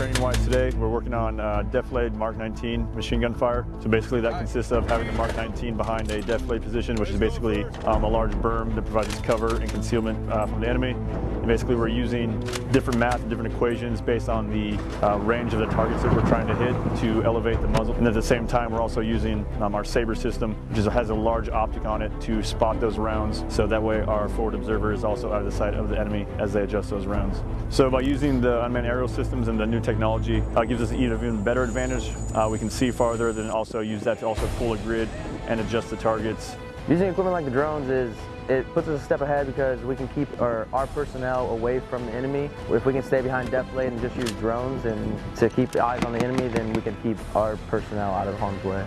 mission-wise today, we're working on uh, Defilade Mark 19 machine gun fire. So basically that consists of having the Mark 19 behind a Defilade position, which is basically um, a large berm that provides cover and concealment uh, from the enemy. And basically we're using different math and different equations based on the uh, range of the targets that we're trying to hit to elevate the muzzle. And at the same time, we're also using um, our Sabre system, which is, has a large optic on it to spot those rounds. So that way our forward observer is also out of the sight of the enemy as they adjust those rounds. So by using the unmanned aerial systems and the new technology, uh, gives us an even better advantage. Uh, we can see farther, then also use that to also pull a grid and adjust the targets. Using equipment like the drones is it puts us a step ahead because we can keep our, our personnel away from the enemy. If we can stay behind defilade and just use drones and to keep eyes on the enemy, then we can keep our personnel out of harm's way.